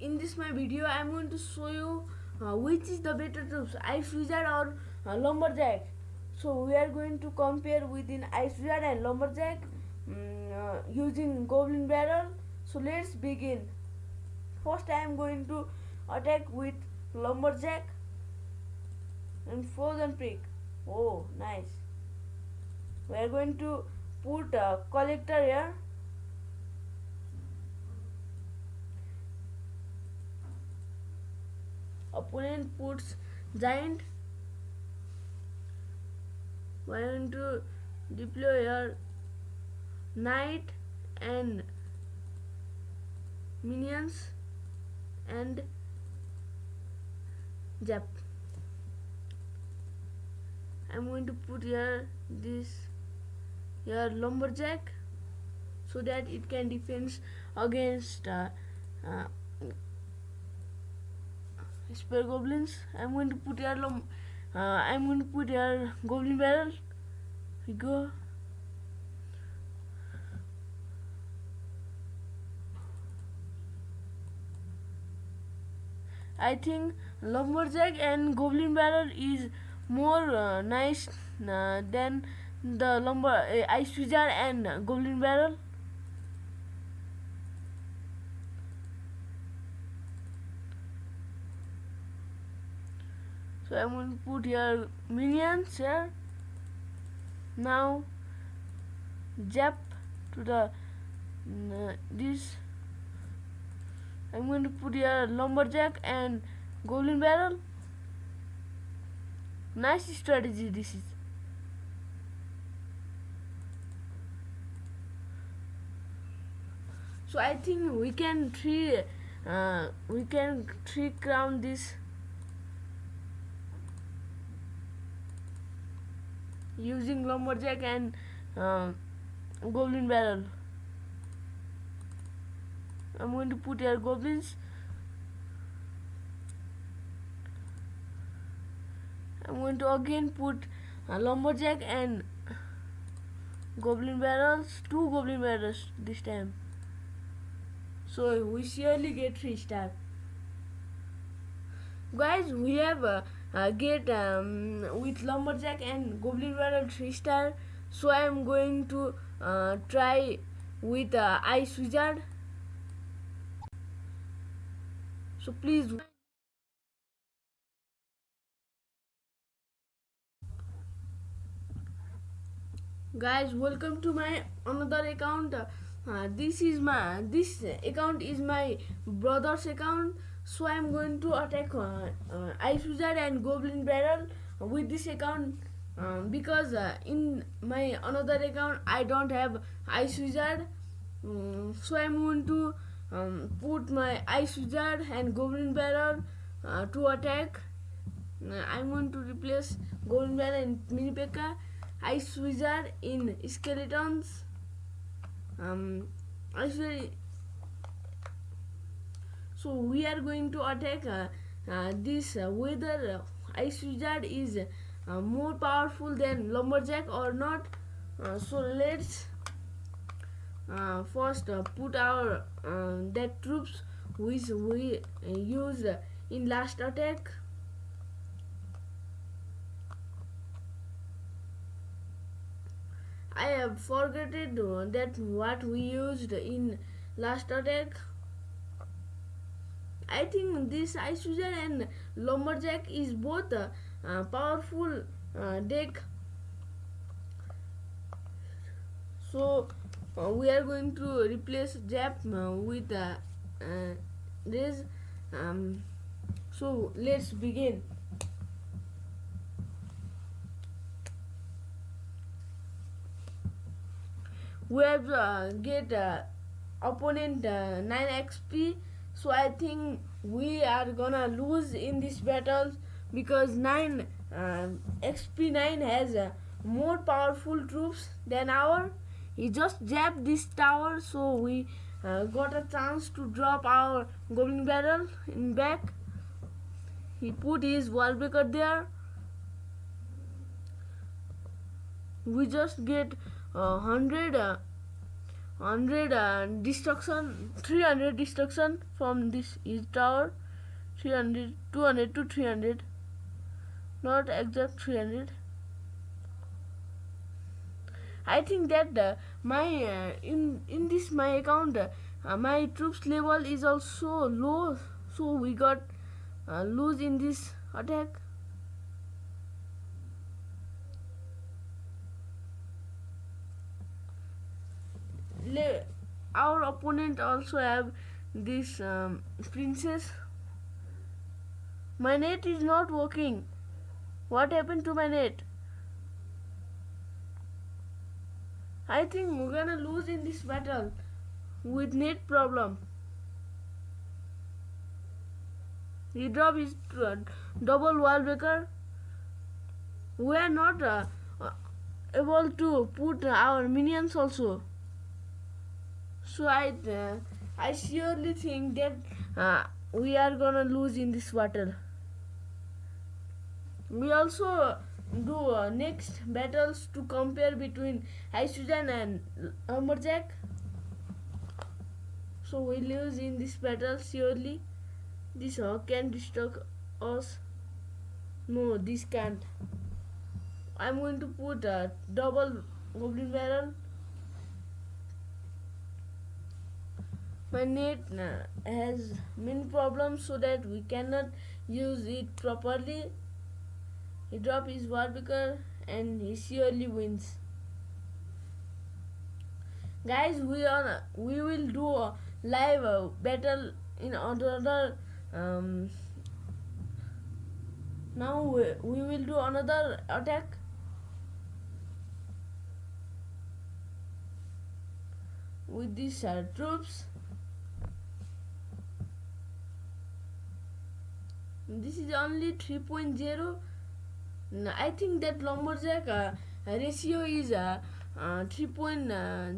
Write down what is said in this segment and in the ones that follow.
in this my video I'm going to show you uh, which is the better troops Ice Wizard or uh, Lumberjack. So we are going to compare within Ice Wizard and Lumberjack um, uh, using Goblin Barrel. So let's begin. First I am going to attack with Lumberjack and Frozen Peak oh nice. We are going to put a collector here opponent puts giant going to deploy your knight and minions and zap I'm going to put here this here lumberjack so that it can defend against uh, uh, spear goblins I'm going to put lum uh, I'm going to put here goblin barrel we go I think lumberjack and goblin barrel is more uh, nice uh, than the lumber uh, ice wizard and goblin barrel so I'm going to put here minions here. Now zap to the uh, this. I'm going to put here lumberjack and goblin barrel. Nice strategy this is. So I think we can three uh, we can three crown this using lumberjack and uh, goblin barrel. I'm going to put here goblins. I'm going to again put lumberjack and goblin barrels two goblin barrels this time. So we surely get three star guys we have uh, uh, get um, with lumberjack and goblin barrel three star so I am going to uh, try with uh, ice wizard. So please. Guys welcome to my another account. Uh, this is my this account is my brother's account so i'm going to attack uh, uh, ice wizard and goblin barrel with this account um, because uh, in my another account i don't have ice wizard. Um, so i'm going to um, put my ice wizard and goblin barrel uh, to attack. I'm going to replace goblin barrel and mini P.E.K.K.A ice wizard in skeletons. Um actually so we are going to attack uh, uh, this uh, whether uh, ice wizard is uh, more powerful than lumberjack or not uh, so let's first put our that troops which we used in last attack I have forgotten that what we used in last attack. I think this Ice Wizard and Lumberjack is both a uh, powerful uh, deck. So uh, we are going to replace Zap uh, with this. Um, so let's begin. we have uh, get uh, opponent uh, 9 XP so I think we are gonna lose in this battle because 9 uh, XP 9 has uh, more powerful troops than our. He just jabbed this tower so we uh, got a chance to drop our goblin barrel in back. He put his wall breaker there. We just get uh, 100 uh, 100 uh, destruction 300 destruction from this east tower. 300 200 to 300 not exact 300 I think that uh, my uh, in in this my account uh, my troops level is also low. So we got uh, lose in this attack our opponent also have this um, princess. My net is not working. What happened to my net? I think we're gonna lose in this battle with net problem. He drop his uh, double wall breaker. We are not uh, able to put our minions also so I I surely think that uh, we are gonna lose in this battle. We also do uh, next battles to compare between Hydrogen and Lumberjack. So we lose in this battle surely. This uh, can destroy us. No this can't. I'm going to put a double goblin barrel my net uh, has many problems so that we cannot use it properly. He drop his Wall Breaker and he surely wins. Guys we are we will do a live uh, battle in another um, now we, we will do another attack. With these uh, troops this is only 3.0 I think that lumberjack uh, ratio is uh, uh, 3.0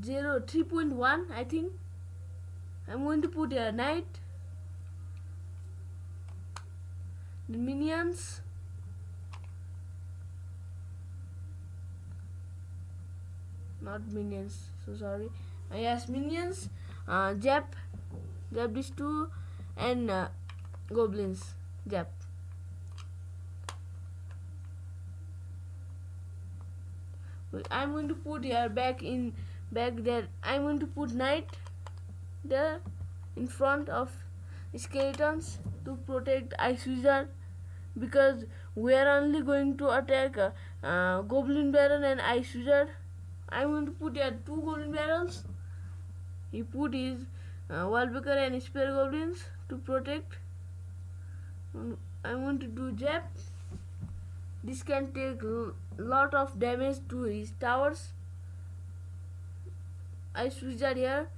3.1 I think. I'm going to put a knight the minions. Not minions so sorry. Uh, yes minions uh, Jap Jap these two and uh, goblins Yep. I'm going to put here back in back there. I'm going to put knight there in front of skeletons to protect ice wizard because we are only going to attack uh, uh, goblin barrel and ice wizard. I'm going to put here two goblin barrels. He put his uh, wallbreaker and spear goblins to protect I want to do jab this can take lot of damage to his towers. I switch that here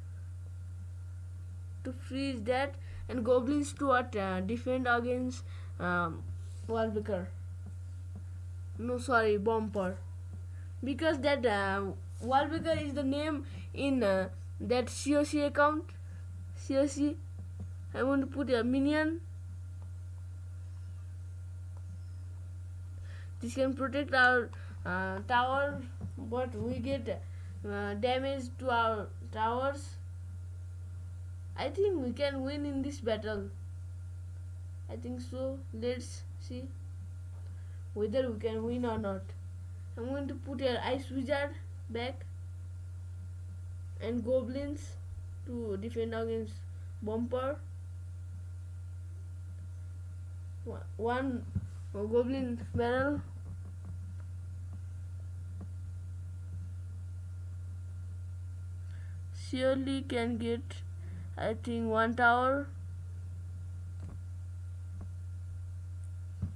to freeze that. And goblins to uh, defend against um, no sorry bumper because that uh, is the name in uh, that COC account. COC I want to put a minion this can protect our uh, tower but we get uh, damage to our towers. I think we can win in this battle. I think so. Let's see whether we can win or not. I'm going to put an ice wizard back and goblins to defend against bumper. One a goblin barrel surely can get I think one tower?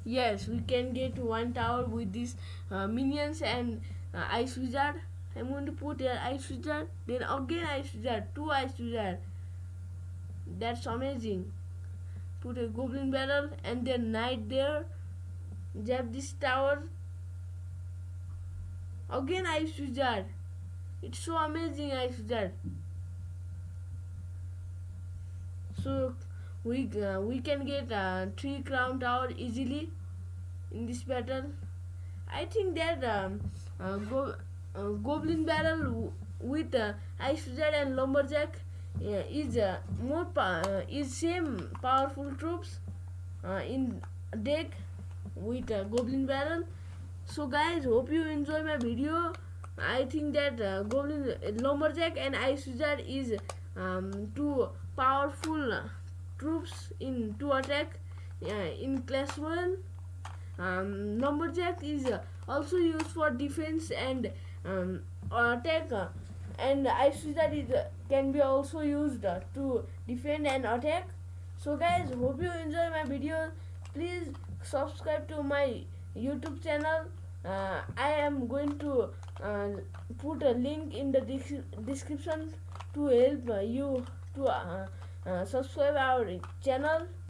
Yes we can get one tower with these uh, minions and uh, ice wizard. I'm going to put here ice wizard then again ice wizard two ice wizard. That's amazing. Put a goblin barrel and then knight there Jab this tower. Again Ice Wizard. It's so amazing Ice Wizard. So we uh, we can get uh, three crown tower easily in this battle. I think that um, uh, go, uh, goblin barrel with uh, ice wizard and lumberjack is uh, more uh, is same powerful troops uh, in deck with uh, goblin barrel. So guys hope you enjoy my video. I think that uh, goblin lumberjack and ice wizard is um, two powerful troops in to attack uh, in class 1 um, lumberjack is uh, also used for defense and um, attack uh, and ice wizard is uh, can be also used uh, to defend and attack. So guys hope you enjoy my video. Please subscribe to my youtube channel. Uh, i am going to uh, put a link in the description to help you to uh, uh, subscribe our channel